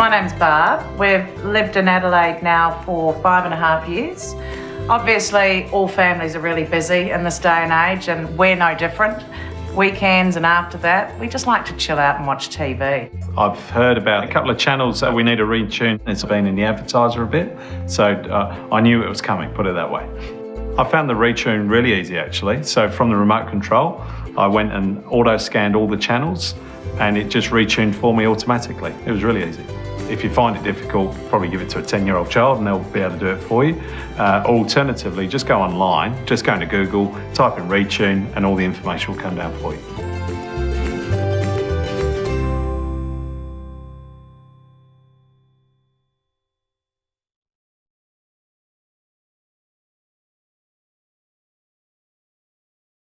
My name's Barb. We've lived in Adelaide now for five and a half years. Obviously, all families are really busy in this day and age, and we're no different. Weekends and after that, we just like to chill out and watch TV. I've heard about a couple of channels that we need to retune. It's been in the advertiser a bit, so uh, I knew it was coming, put it that way. I found the retune really easy actually. So from the remote control, I went and auto scanned all the channels and it just retuned for me automatically. It was really easy. If you find it difficult, probably give it to a 10 year old child and they'll be able to do it for you. Uh, alternatively, just go online, just go into Google, type in retune and all the information will come down for you.